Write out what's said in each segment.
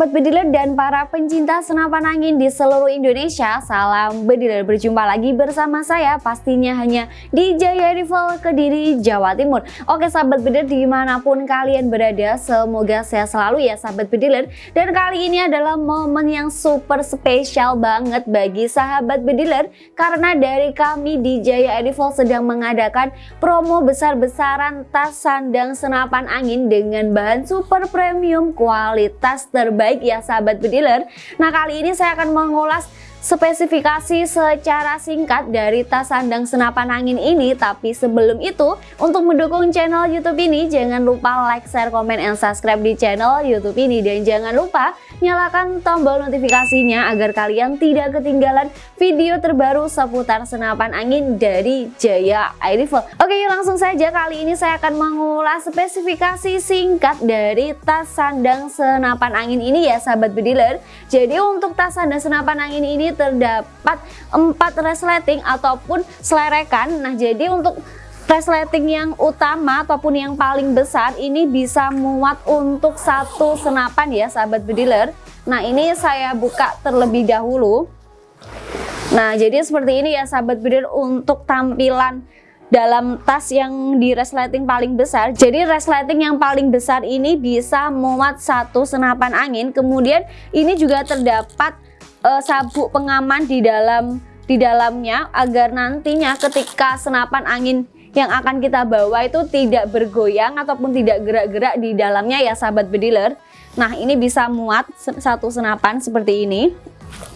Sobat Bediler dan para pencinta senapan angin di seluruh Indonesia Salam Bediler, berjumpa lagi bersama saya pastinya hanya di Jaya Rival Kediri, Jawa Timur. Oke Sahabat Bediler di mana pun kalian berada semoga sehat selalu ya Sahabat Bediler Dan kali ini adalah momen yang super spesial banget bagi Sahabat Bediler Karena dari kami di Jaya Rival sedang mengadakan promo besar-besaran tas sandang senapan angin dengan bahan super premium kualitas ter terbaik ya sahabat bediler. Nah kali ini saya akan mengulas spesifikasi secara singkat dari tas sandang senapan angin ini tapi sebelum itu untuk mendukung channel youtube ini jangan lupa like, share, komen, dan subscribe di channel youtube ini. Dan jangan lupa nyalakan tombol notifikasinya agar kalian tidak ketinggalan video terbaru seputar senapan angin dari Jaya Air Rifle oke yuk langsung saja. Kali ini saya akan mengulas spesifikasi singkat dari tas sandang senapan angin ini ya sahabat bediler. Jadi untuk tas sandang senapan angin ini terdapat empat resleting ataupun selerekan. Nah, jadi untuk resleting yang utama ataupun yang paling besar ini bisa muat untuk satu senapan ya sahabat bediler. Nah, ini saya buka terlebih dahulu. Nah, jadi seperti ini ya sahabat bediler untuk tampilan dalam tas yang di resleting paling besar. Jadi resleting yang paling besar ini bisa muat satu senapan angin. Kemudian ini juga terdapat uh, sabuk pengaman di dalam di dalamnya agar nantinya ketika senapan angin yang akan kita bawa itu tidak bergoyang ataupun tidak gerak-gerak di dalamnya ya sahabat bediler. Nah ini bisa muat satu senapan seperti ini.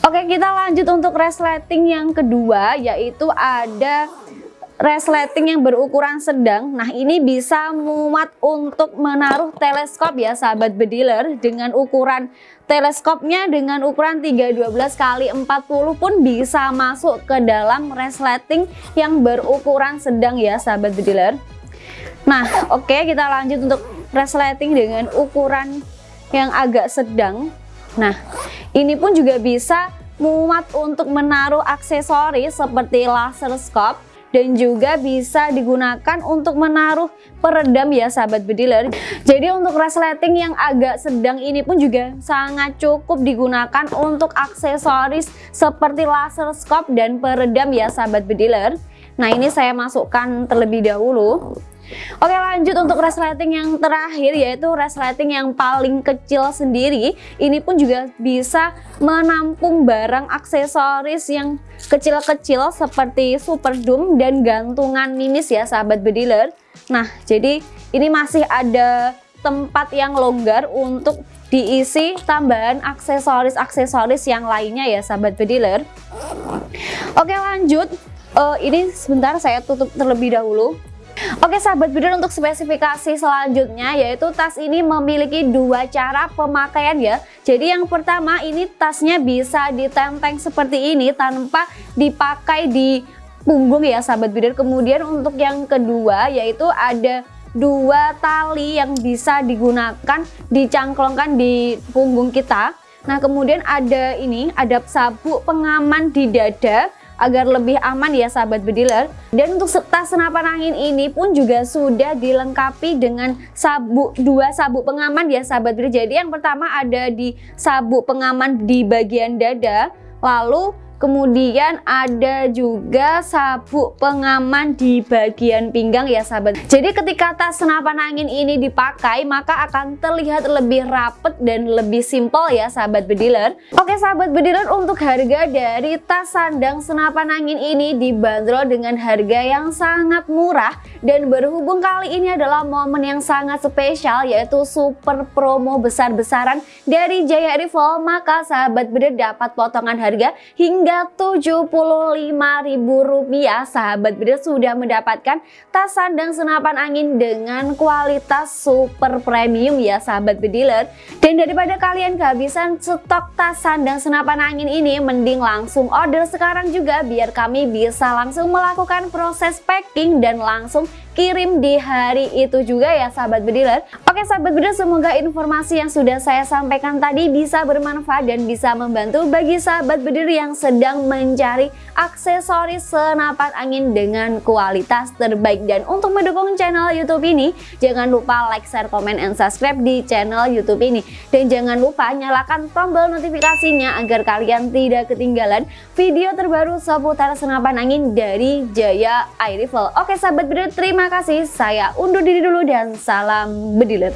Oke kita lanjut untuk resleting yang kedua yaitu ada resleting yang berukuran sedang nah ini bisa muat untuk menaruh teleskop ya sahabat bediler dengan ukuran teleskopnya dengan ukuran 312 kali 40 pun bisa masuk ke dalam resleting yang berukuran sedang ya sahabat bediler nah oke okay, kita lanjut untuk resleting dengan ukuran yang agak sedang. Nah ini pun juga bisa muat untuk menaruh aksesoris seperti laser scope dan juga bisa digunakan untuk menaruh peredam ya sahabat bediler jadi untuk resleting yang agak sedang ini pun juga sangat cukup digunakan untuk aksesoris seperti laser scope dan peredam ya sahabat bediler nah ini saya masukkan terlebih dahulu. Oke lanjut untuk resleting yang terakhir yaitu resleting yang paling kecil sendiri. Ini pun juga bisa menampung barang aksesoris yang kecil-kecil seperti super doom dan gantungan minis ya sahabat bediler nah jadi ini masih ada tempat yang longgar untuk diisi tambahan aksesoris-aksesoris yang lainnya ya sahabat bediler Oke lanjut uh, ini sebentar saya tutup terlebih dahulu. Oke sahabat bidan untuk spesifikasi selanjutnya yaitu tas ini memiliki dua cara pemakaian ya. Jadi yang pertama ini tasnya bisa ditenteng seperti ini tanpa dipakai di punggung ya sahabat bidan. Kemudian untuk yang kedua yaitu ada dua tali yang bisa digunakan dicangklongkan di punggung kita. Nah kemudian ada ini ada sabuk pengaman di dada agar lebih aman ya sahabat bediler. Dan untuk tas senapan angin ini pun juga sudah dilengkapi dengan sabuk dua sabuk pengaman ya sahabat bediler. Jadi yang pertama ada di sabuk pengaman di bagian dada lalu Kemudian ada juga sabuk pengaman di bagian pinggang ya sahabat. Jadi ketika tas senapan angin ini dipakai maka akan terlihat lebih rapet dan lebih simpel ya sahabat bediler. Oke sahabat bediler untuk harga dari tas sandang senapan angin ini dibanderol dengan harga yang sangat murah dan berhubung kali ini adalah momen yang sangat spesial yaitu super promo besar-besaran dari Jaya Rival maka sahabat bediler dapat potongan harga hingga Rp75.000 sahabat bider sudah mendapatkan tas sandang senapan angin dengan kualitas super premium ya sahabat bediler dan daripada kalian kehabisan stok tas sandang senapan angin ini mending langsung order sekarang juga biar kami bisa langsung melakukan proses packing dan langsung kirim di hari itu juga ya sahabat bediler. Oke sahabat bediler semoga informasi yang sudah saya sampaikan tadi bisa bermanfaat dan bisa membantu bagi sahabat bediler yang sedang mencari aksesoris senapan angin dengan kualitas terbaik. Dan untuk mendukung channel YouTube ini jangan lupa like, share, komen, and subscribe di channel YouTube ini. Dan jangan lupa nyalakan tombol notifikasinya agar kalian tidak ketinggalan video terbaru seputar senapan angin dari Jaya Air Rifle. Oke sahabat bediler terima kasih. Saya undur diri dulu dan salam bediler